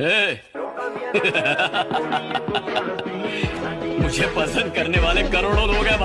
ए! मुझे पसंद करने वाले करोड़ों लोग हैं